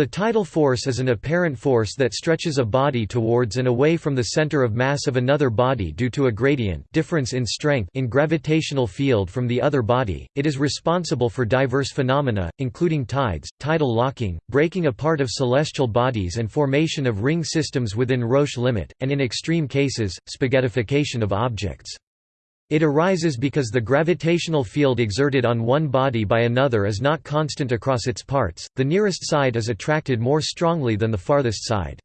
The tidal force is an apparent force that stretches a body towards and away from the center of mass of another body due to a gradient difference in strength in gravitational field from the other body. It is responsible for diverse phenomena, including tides, tidal locking, breaking apart of celestial bodies and formation of ring systems within Roche limit, and in extreme cases, spaghettification of objects. It arises because the gravitational field exerted on one body by another is not constant across its parts, the nearest side is attracted more strongly than the farthest side.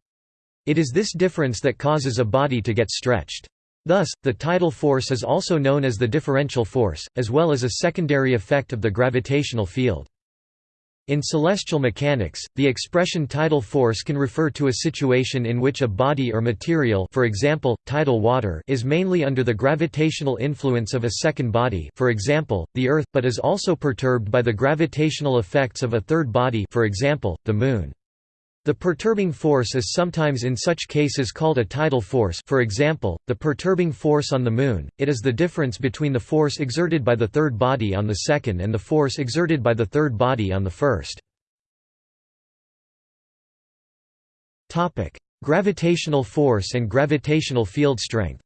It is this difference that causes a body to get stretched. Thus, the tidal force is also known as the differential force, as well as a secondary effect of the gravitational field. In celestial mechanics, the expression tidal force can refer to a situation in which a body or material for example, tidal water is mainly under the gravitational influence of a second body for example, the Earth, but is also perturbed by the gravitational effects of a third body for example, the Moon. The perturbing force is sometimes in such cases called a tidal force for example, the perturbing force on the Moon, it is the difference between the force exerted by the third body on the second and the force exerted by the third body on the first. Gravitational force and gravitational field strength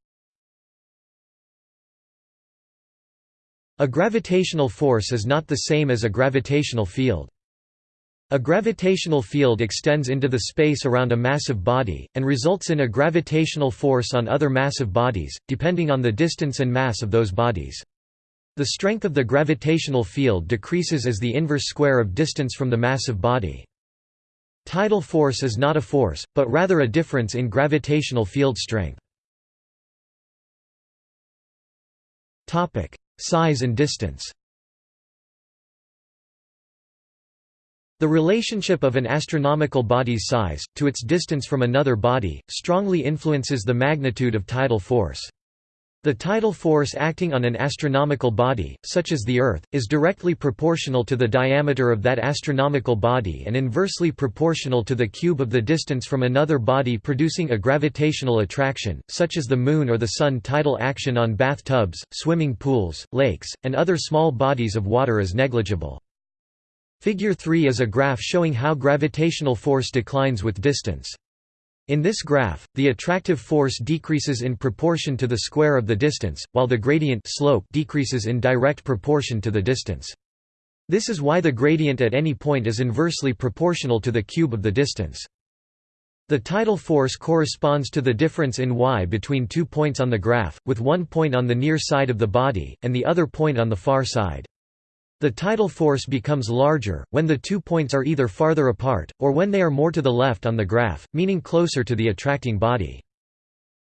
A gravitational force is not the same as a gravitational field. A gravitational field extends into the space around a massive body, and results in a gravitational force on other massive bodies, depending on the distance and mass of those bodies. The strength of the gravitational field decreases as the inverse square of distance from the massive body. Tidal force is not a force, but rather a difference in gravitational field strength. Size and distance The relationship of an astronomical body's size, to its distance from another body, strongly influences the magnitude of tidal force. The tidal force acting on an astronomical body, such as the Earth, is directly proportional to the diameter of that astronomical body and inversely proportional to the cube of the distance from another body producing a gravitational attraction, such as the Moon or the Sun. Tidal action on bathtubs, swimming pools, lakes, and other small bodies of water is negligible. Figure 3 is a graph showing how gravitational force declines with distance. In this graph, the attractive force decreases in proportion to the square of the distance, while the gradient slope decreases in direct proportion to the distance. This is why the gradient at any point is inversely proportional to the cube of the distance. The tidal force corresponds to the difference in y between two points on the graph, with one point on the near side of the body, and the other point on the far side. The tidal force becomes larger, when the two points are either farther apart, or when they are more to the left on the graph, meaning closer to the attracting body.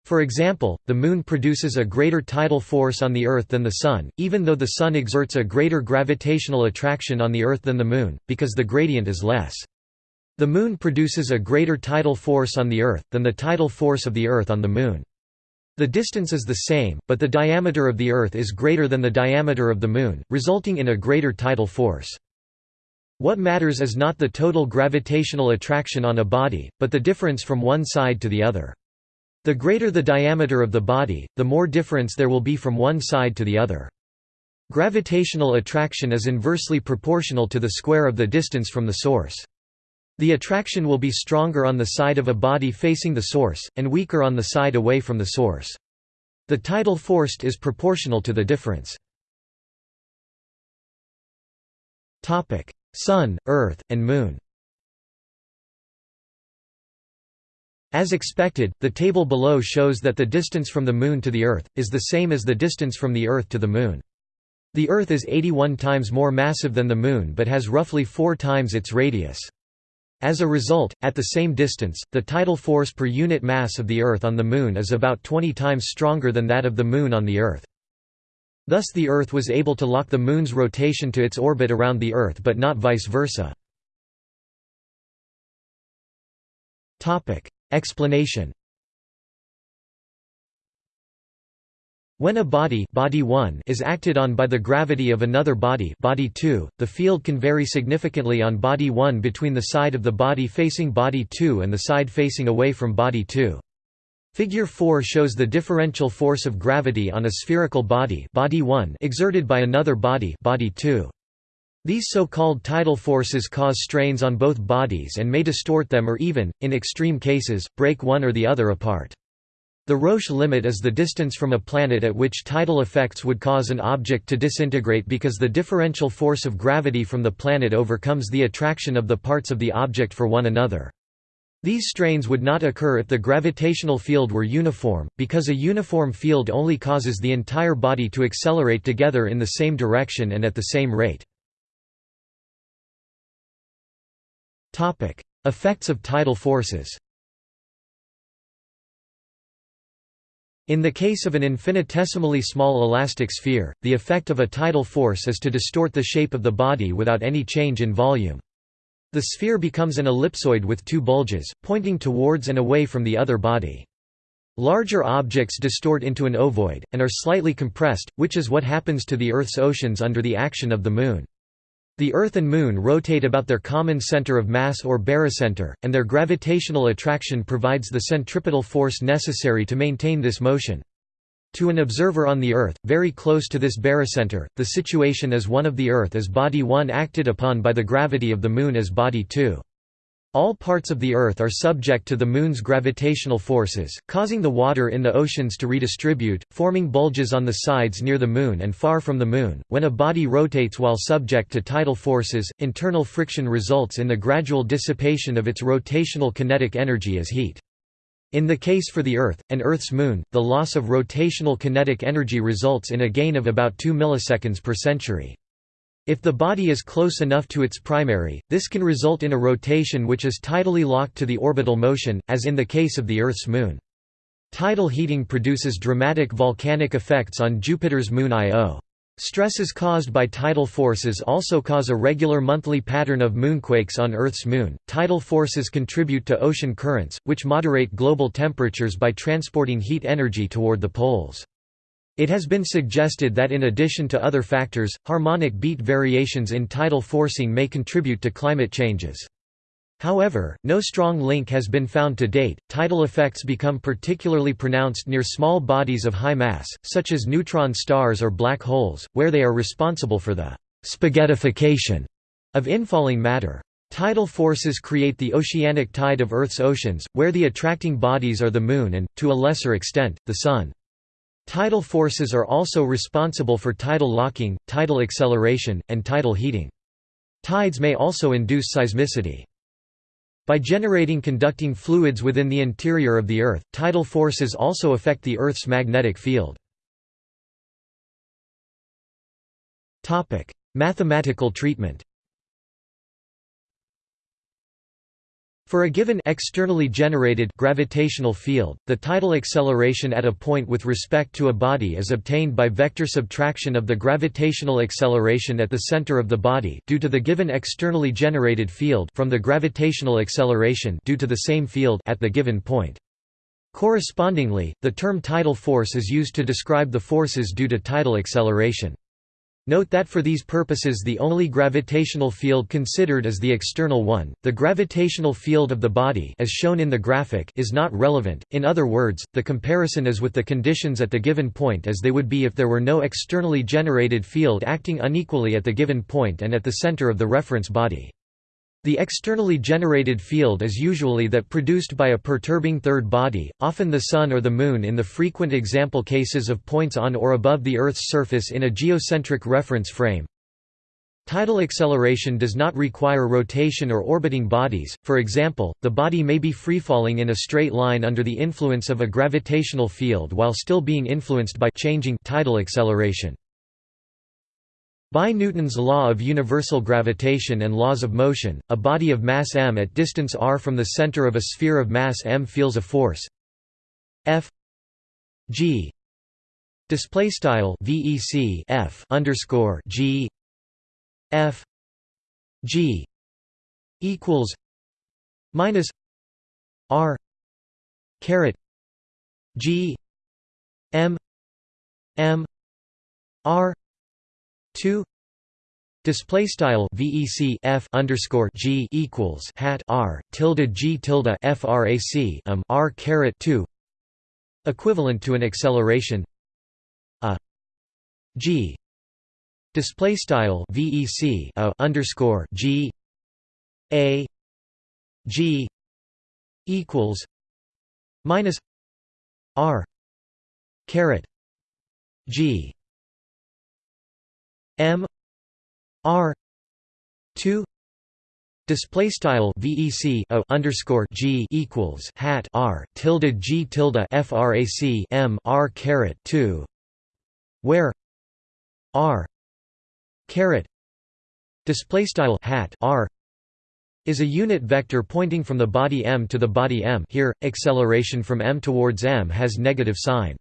For example, the Moon produces a greater tidal force on the Earth than the Sun, even though the Sun exerts a greater gravitational attraction on the Earth than the Moon, because the gradient is less. The Moon produces a greater tidal force on the Earth, than the tidal force of the Earth on the Moon. The distance is the same, but the diameter of the Earth is greater than the diameter of the Moon, resulting in a greater tidal force. What matters is not the total gravitational attraction on a body, but the difference from one side to the other. The greater the diameter of the body, the more difference there will be from one side to the other. Gravitational attraction is inversely proportional to the square of the distance from the source. The attraction will be stronger on the side of a body facing the source, and weaker on the side away from the source. The tidal force is proportional to the difference. Sun, Earth, and Moon As expected, the table below shows that the distance from the Moon to the Earth, is the same as the distance from the Earth to the Moon. The Earth is 81 times more massive than the Moon but has roughly four times its radius. As a result, at the same distance, the tidal force per unit mass of the Earth on the Moon is about 20 times stronger than that of the Moon on the Earth. Thus the Earth was able to lock the Moon's rotation to its orbit around the Earth but not vice versa. Explanation When a body, body 1 is acted on by the gravity of another body, body 2, the field can vary significantly on body 1 between the side of the body facing body 2 and the side facing away from body 2. Figure 4 shows the differential force of gravity on a spherical body, body 1 exerted by another body, body 2. These so-called tidal forces cause strains on both bodies and may distort them or even, in extreme cases, break one or the other apart. The Roche limit is the distance from a planet at which tidal effects would cause an object to disintegrate because the differential force of gravity from the planet overcomes the attraction of the parts of the object for one another. These strains would not occur if the gravitational field were uniform, because a uniform field only causes the entire body to accelerate together in the same direction and at the same rate. Effects of tidal forces In the case of an infinitesimally small elastic sphere, the effect of a tidal force is to distort the shape of the body without any change in volume. The sphere becomes an ellipsoid with two bulges, pointing towards and away from the other body. Larger objects distort into an ovoid, and are slightly compressed, which is what happens to the Earth's oceans under the action of the Moon. The Earth and Moon rotate about their common center of mass or barycenter, and their gravitational attraction provides the centripetal force necessary to maintain this motion. To an observer on the Earth, very close to this barycenter, the situation is one of the Earth as body 1 acted upon by the gravity of the Moon as body 2. All parts of the Earth are subject to the Moon's gravitational forces, causing the water in the oceans to redistribute, forming bulges on the sides near the Moon and far from the Moon. When a body rotates while subject to tidal forces, internal friction results in the gradual dissipation of its rotational kinetic energy as heat. In the case for the Earth, and Earth's Moon, the loss of rotational kinetic energy results in a gain of about 2 milliseconds per century. If the body is close enough to its primary, this can result in a rotation which is tidally locked to the orbital motion, as in the case of the Earth's moon. Tidal heating produces dramatic volcanic effects on Jupiter's moon Io. Stresses caused by tidal forces also cause a regular monthly pattern of moonquakes on Earth's moon. Tidal forces contribute to ocean currents, which moderate global temperatures by transporting heat energy toward the poles. It has been suggested that in addition to other factors, harmonic beat variations in tidal forcing may contribute to climate changes. However, no strong link has been found to date. Tidal effects become particularly pronounced near small bodies of high mass, such as neutron stars or black holes, where they are responsible for the spaghettification of infalling matter. Tidal forces create the oceanic tide of Earth's oceans, where the attracting bodies are the Moon and, to a lesser extent, the Sun. Tidal forces are also responsible for tidal locking, tidal acceleration, and tidal heating. Tides may also induce seismicity. By generating conducting fluids within the interior of the Earth, tidal forces also affect the Earth's magnetic field. Mathematical treatment For a given externally generated gravitational field, the tidal acceleration at a point with respect to a body is obtained by vector subtraction of the gravitational acceleration at the center of the body due to the given externally generated field from the gravitational acceleration due to the same field at the given point. Correspondingly, the term tidal force is used to describe the forces due to tidal acceleration. Note that for these purposes the only gravitational field considered is the external one. The gravitational field of the body as shown in the graphic is not relevant. In other words, the comparison is with the conditions at the given point as they would be if there were no externally generated field acting unequally at the given point and at the center of the reference body. The externally generated field is usually that produced by a perturbing third body, often the Sun or the Moon in the frequent example cases of points on or above the Earth's surface in a geocentric reference frame. Tidal acceleration does not require rotation or orbiting bodies, for example, the body may be freefalling in a straight line under the influence of a gravitational field while still being influenced by changing tidal acceleration. By Newton's law of universal gravitation and laws of motion, a body of mass m at distance r from the center of a sphere of mass m feels a force F g display style vec F underscore g F g equals minus r caret g m m r 2 display style vec f underscore g equals hat r tilde g tilde frac um r caret 2 equivalent to an acceleration. A. G. Display style VEC a underscore G. A. G. Equals. Minus R. Caret. G M R two Display style VEC a underscore G equals hat R tilde G tilde FRAC M R caret two where R caret display style hat R is a unit vector pointing from the body m to the body m. Here acceleration from m towards m has negative sign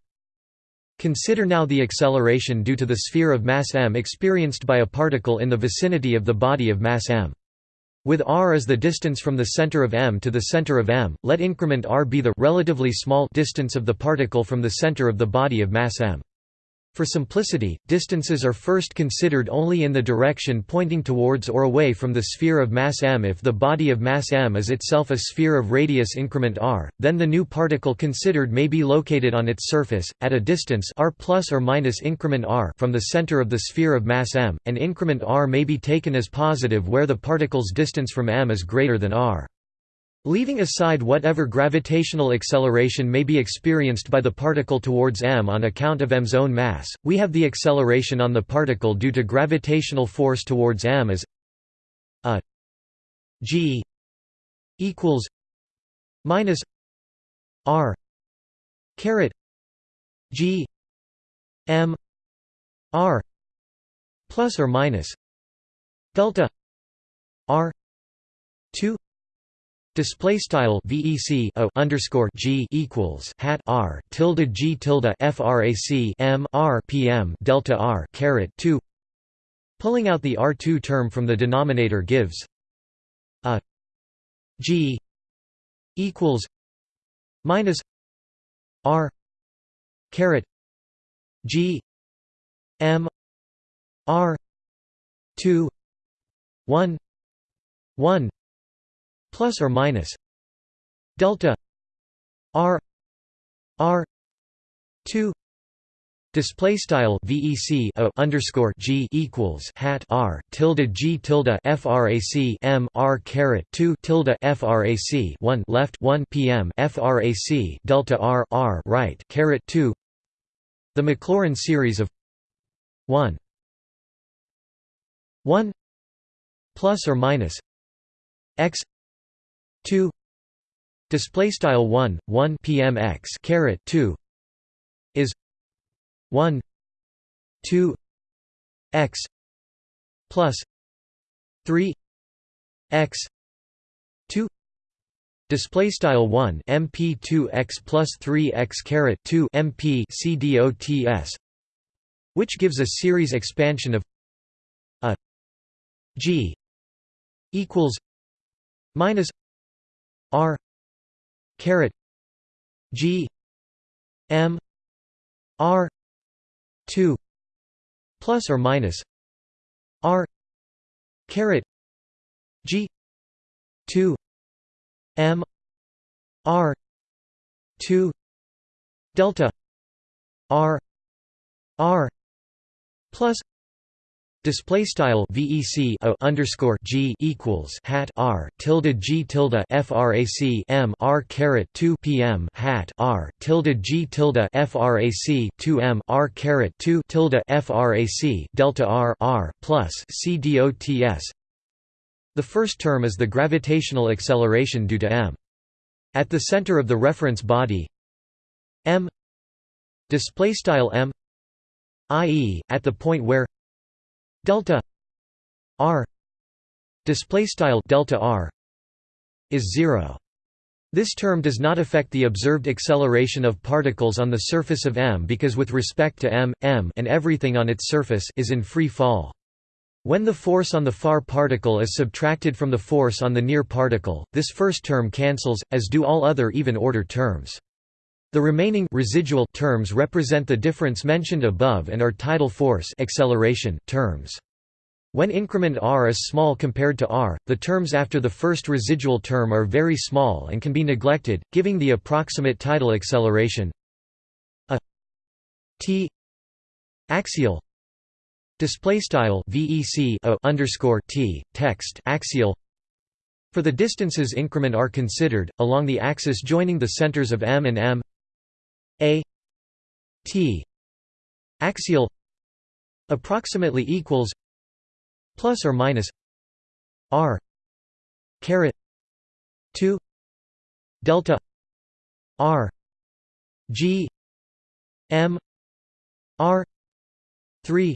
Consider now the acceleration due to the sphere of mass m experienced by a particle in the vicinity of the body of mass m. With r as the distance from the center of m to the center of m, let increment r be the relatively small distance of the particle from the center of the body of mass m. For simplicity, distances are first considered only in the direction pointing towards or away from the sphere of mass m if the body of mass m is itself a sphere of radius increment r, then the new particle considered may be located on its surface, at a distance r plus or minus increment r from the center of the sphere of mass m, and increment r may be taken as positive where the particle's distance from m is greater than r. Leaving aside whatever gravitational acceleration may be experienced by the particle towards m on account of m's own mass, we have the acceleration on the particle due to gravitational force towards m as a g equals minus r caret g m r plus or minus delta r 2 Display style VEC o underscore G equals hat R tilde G tilde FRAC M R PM delta R caret two. Pulling out the R2 term from the denominator gives a G equals minus R caret G M R two one one plus or minus delta r r 2 Display style VEC a underscore G equals hat R tilde G tilde FRAC M R caret two tilde FRAC one left one PM FRAC delta R R right caret two. The Maclaurin series of one one plus or minus x 2 display style 1 1 pmx caret 2 is 1 2 x plus 3 x 2 display style 1 mp2 x plus 3 x caret 2 mp cdots which gives a series expansion of a g equals minus R caret G M R two plus or minus R caret G two M R two delta R R plus Display style VEC a underscore G equals hat R tilde G tilde FRAC M R caret two PM hat R tilde G tilde FRAC two M R caret two tilde FRAC delta R R plus CDOTS The first term is the gravitational acceleration due to M. At the center of the reference body M display style M i.e., at the point where delta r display style delta r is 0 this term does not affect the observed acceleration of particles on the surface of m because with respect to m, m and everything on its surface is in free fall. When the force on the far particle is subtracted from the force on the near particle, this first term cancels, as do all other even-order terms. The remaining residual terms represent the difference mentioned above and are tidal force acceleration terms. When increment r is small compared to r, the terms after the first residual term are very small and can be neglected, giving the approximate tidal acceleration a t axial display style vec underscore t text axial for the distances increment are considered along the axis joining the centers of m and m a t axial approximately equals plus or minus r caret 2 delta r g m r 3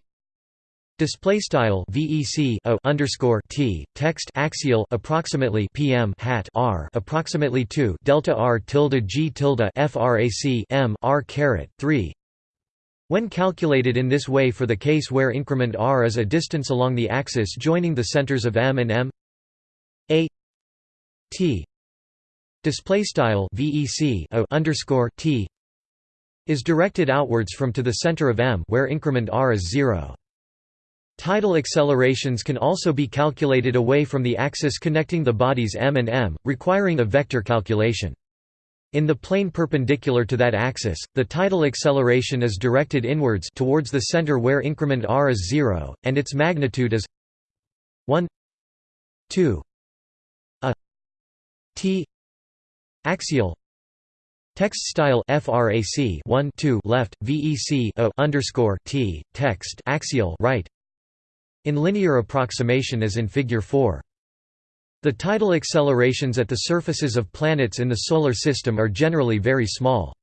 Display style VEC underscore T text axial approximately PM hat R approximately two delta R tilde G tilde FRAC M R caret three when calculated in this way for the case where increment r is a distance along the axis joining the centers of m and m a t display style vec o underscore t is directed outwards from to the center of m where increment r is zero. Tidal accelerations can also be calculated away from the axis connecting the bodies m and m, requiring a vector calculation. In the plane perpendicular to that axis, the tidal acceleration is directed inwards towards the center where increment r is 0, and its magnitude is 1 2 a t axial Text style frac 1 2 left vec o underscore t text axial right in linear approximation as in figure 4 the tidal accelerations at the surfaces of planets in the Solar System are generally very small.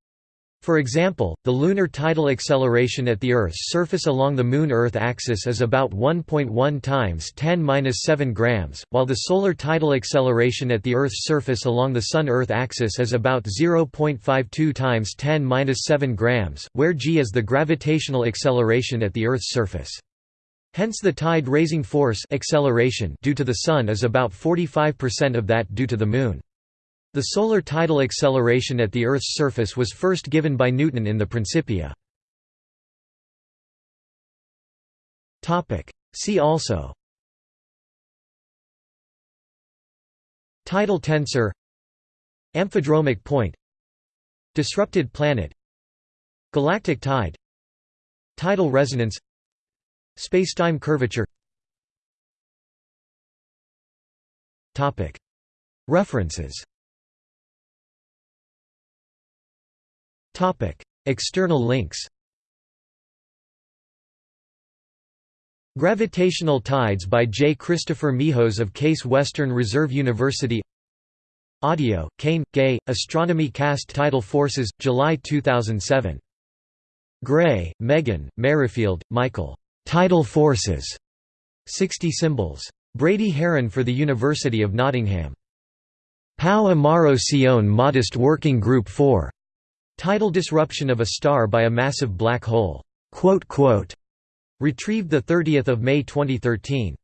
For example, the lunar tidal acceleration at the Earth's surface along the Moon-Earth axis is about 1.1 times 10^-7 grams, while the solar tidal acceleration at the Earth's surface along the Sun-Earth axis is about 0.52 times 10^-7 grams, where g is the gravitational acceleration at the Earth's surface. Hence the tide-raising force acceleration due to the Sun is about 45% of that due to the Moon. The solar tidal acceleration at the Earth's surface was first given by Newton in the Principia. See also. Tidal tensor. Amphidromic point. Disrupted planet. Galactic tide. Tidal resonance Spacetime curvature References External links Gravitational Tides by J. Christopher Mihos of Case Western Reserve University Audio, Cain, Gay, Astronomy Cast Tidal Forces, July 2007. Gray, Meghan, Merrifield, Michael. Tidal forces. 60 symbols. Brady Haran for the University of Nottingham. Pau Amaro Seoane Modest Working Group 4. Tidal disruption of a star by a massive black hole. Retrieved 30 May 2013.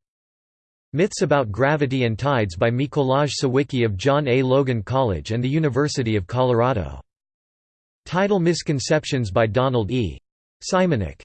Myths About Gravity and Tides by Mikolaj Sawicki of John A. Logan College and the University of Colorado. Tidal Misconceptions by Donald E. Simanek